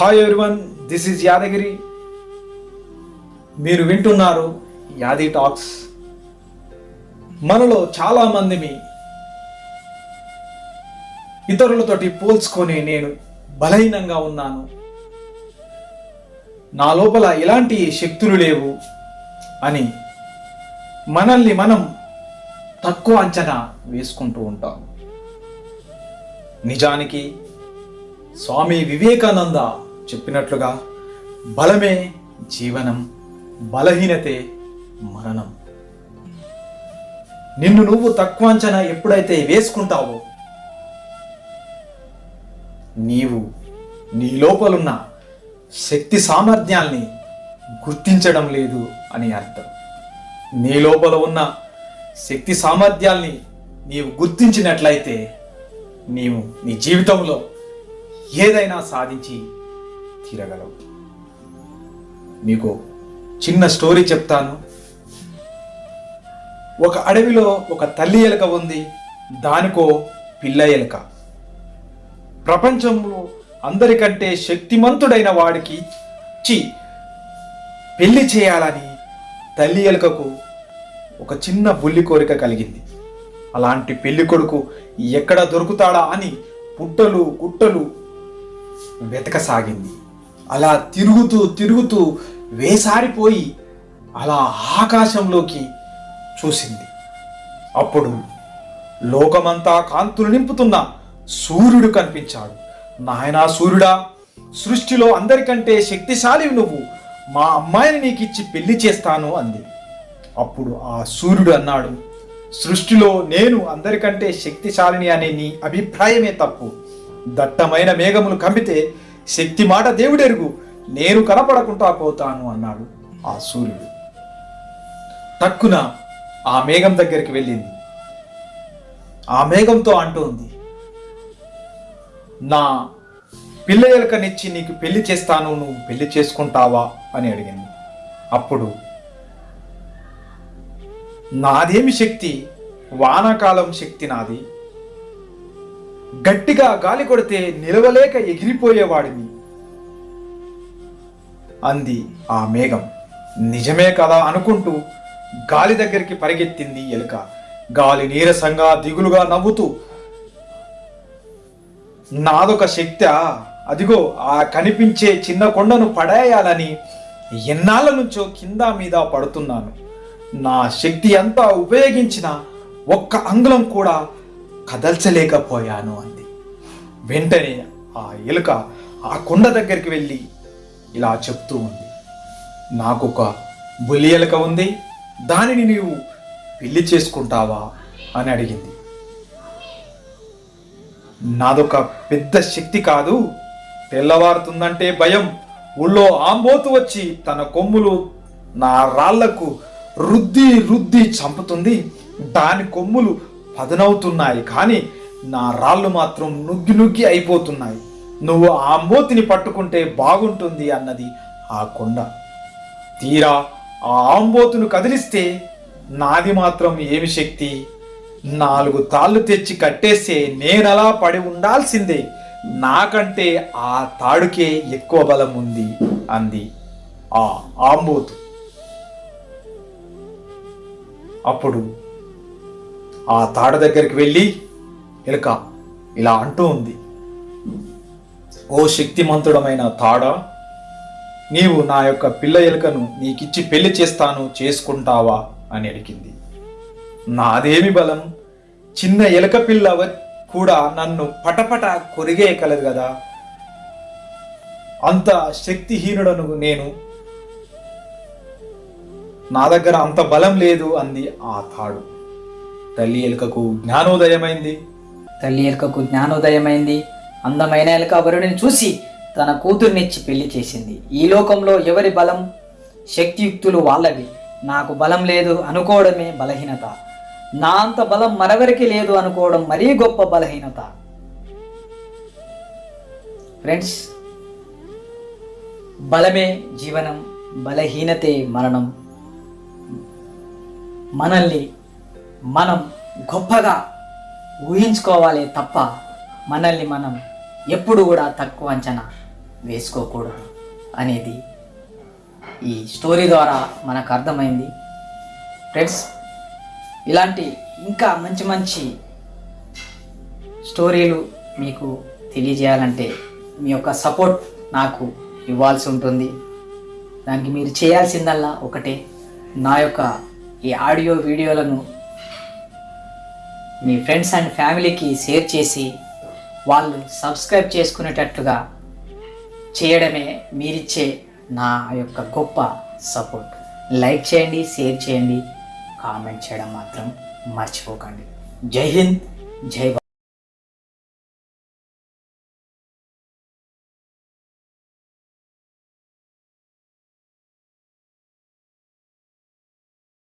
Hi everyone this is Yadagiri మీరు వింటున్నారు యాది టాక్స్. మనలో చాలా మందిని ఇతరులతోటి పోల్చుకొని నేను బలహీనంగా ఉన్నాను. నా లోపల ఎలాంటి శక్తులు లేవు అని మనల్ని మనం తక్కువ అంచనా వేసుకుంటూ ఉంటాం. నిజానికి స్వామి వివేకానంద చెప్పినట్లుగా బలమే జీవనం బలహీనతే మరణం. నిన్ను నువ్వు తక్కువ అంచనా ఎప్పుడైతే వేసుకుంటావో నీవు నీ లోపలున్న శక్తి సామర్థ్యాల్ని గుర్తించడం లేదు అని అర్థం. నీ లోపల ఉన్న శక్తి సామర్థ్యాల్ని నీవు గుర్తించినట్లయితే నీవు నీ జీవితంలో ఏదైనా సాధించి తీరగలవు. మీకు చిన్న స్టోరీ చెప్తాను. ఒక అడవిలో ఒక తల్లి ఎలుక ఉంది. దానికో పిల్ల ఎలుక. ప్రపంచంలో అందరికంటే శక్తిమంతుడైన వాడికి ఇచ్చి పెళ్ళి చేయాలని తల్లి ఎలుకకు ఒక చిన్న బుల్లి కోరిక కలిగింది. అలాంటి పెళ్ళి కొడుకు ఎక్కడ దొరుకుతాడా అని పుట్టలు గుట్టలు వెతకసాగింది. అలా తిరుగుతూ తిరుగుతూ వేసారిపోయి అలా ఆకాశంలోకి చూసింది. అప్పుడు లోకమంతా కాంతులు నింపుతున్న సూర్యుడు కనిపించాడు. నాయనా సూర్యుడా సృష్టిలో అందరికంటే శక్తిశాలి నువ్వు. మా అమ్మాయిని నీకు ఇచ్చి పెళ్ళి చేస్తాను అంది. అప్పుడు ఆ సూర్యుడు అన్నాడు సృష్టిలో నేను అందరికంటే శక్తిశాలిని అనే నీ అభిప్రాయమే తప్పు. దట్టమైన మేఘములు కమ్మితే శక్తి మాట దేవుడెరుగు. నేను కనపడకుండా పోతాను అన్నాడు ఆ సూర్యుడు. టక్కున ఆ మేఘం దగ్గరికి వెళ్ళింది. ఆ మేఘంతో అంటోంది నా పిల్లయలకనిచ్చి నీకు పెళ్ళి చేస్తాను నువ్వు పెళ్ళి చేసుకుంటావా? అని అడిగింది. అప్పుడు నాదేమి శక్తి? వానాకాలం శక్తి నాది. గట్టిగా గాలి కొడితే నిలవలేక ఎగిరిపోయేవాడిని. అంది ఆ మేఘం. నిజమే కదా అనుకుంటూ గాలి దగ్గరికి పరిగెత్తింది ఎలుక. గాలి నీరసంగా దిగులుగా నవ్వుతూ నాదొక శక్తి అదిగో ఆ కనిపించే చిన్న కొండను పడేయాలని ఎన్నాళ్ళ నుంచో కింద మీద పడుతున్నాను. నా శక్తి అంతా ఉపయోగించిన ఒక్క అంగుళం కూడా కదల్చలేకపోయాను అంది. వెంటనే ఆ ఎలుక ఆ కొండ దగ్గరికి వెళ్ళి ఇలా చెప్తూ ఉంది. నాకొక బుల్లి ఎలుక ఉంది దానిని నీవు పెళ్ళి చేసుకుంటావా అని అడిగింది. నాదొక పెద్ద శక్తి కాదు తెల్లవారుతుందంటే భయం. ఊళ్ళో ఆంబోతు వచ్చి తన కొమ్ములు నా రాళ్ళకు రుద్ది రుద్ది చంపుతుంది. దాని కొమ్ములు పదనవుతున్నాయి కానీ నా రాళ్ళు మాత్రం నుగ్గి నుగ్గి అయిపోతున్నాయి. నువ్వు ఆ ఆంబోతిని పట్టుకుంటే బాగుంటుంది అన్నది ఆ కొండ. తీరా ఆ ఆంబోతును కదిలిస్తే నాది మాత్రం ఏమి శక్తి? నాలుగు తాళ్ళు తెచ్చి కట్టేస్తే నేనలా పడి ఉండాల్సిందే. నాకంటే ఆ తాడుకే ఎక్కువ బలం ఉంది అంది ఆ ఆంబోతు. అప్పుడు ఆ తాడ దగ్గరికి వెళ్ళి ఎలుక ఇలా అంటూ ఉంది. ఓ శక్తిమంతుడమైన తాడ నీవు నా యొక్క పిల్ల ఎలుకను నీకిచ్చి పెళ్ళి చేస్తాను చేసుకుంటావా? అని అడిగింది. నాదేమి బలం చిన్న ఎలుక పిల్ల కూడా నన్ను పటపట కొరిగేయగలదు కదా అంత శక్తిహీనుడను నేను. నా దగ్గర అంత బలం లేదు అంది ఆ తాడు. తల్లి ఎలుకకు జ్ఞానోదయమైంది. తల్లి ఎలుకకు జ్ఞానోదయమైంది. అందమైన ఎలుక వరుడిని చూసి తన కూతుర్నిచ్చి పెళ్ళి చేసింది. ఈ లోకంలో ఎవరి బలం? శక్తియుక్తులు వాళ్ళవి. నాకు బలం లేదు అనుకోవడమే బలహీనత. నా అంత బలం మరెవరికి లేదు అనుకోవడం మరీ గొప్ప బలహీనత. ఫ్రెండ్స్ బలమే జీవనం బలహీనతే మరణం. మనల్ని మనం గొప్పగా ఊహించుకోవాలి తప్ప మనల్ని మనం ఎప్పుడు కూడా తక్కువ అంచనా వేసుకోకూడదు అనేది ఈ స్టోరీ ద్వారా మనకు అర్థమైంది. ఫ్రెండ్స్ ఇలాంటి ఇంకా మంచి మంచి స్టోరీలు మీకు తెలియజేయాలంటే మీ యొక్క సపోర్ట్ నాకు ఇవ్వాల్సి ఉంటుంది. దానికి మీరు చేయాల్సిందల్లా ఒకటే. నా యొక్క ఈ ఆడియో వీడియోలను మీ ఫ్రెండ్స్ అండ్ ఫ్యామిలీకి షేర్ చేసి వాళ్ళు సబ్స్క్రైబ్ చేసుకునేటట్టుగా చేయడమే మీరిచ్చే నా యొక్క గొప్ప సపోర్ట్. లైక్ చేయండి షేర్ చేయండి కామెంట్ చేయడం మాత్రం మర్చిపోకండి. జై హింద్ జై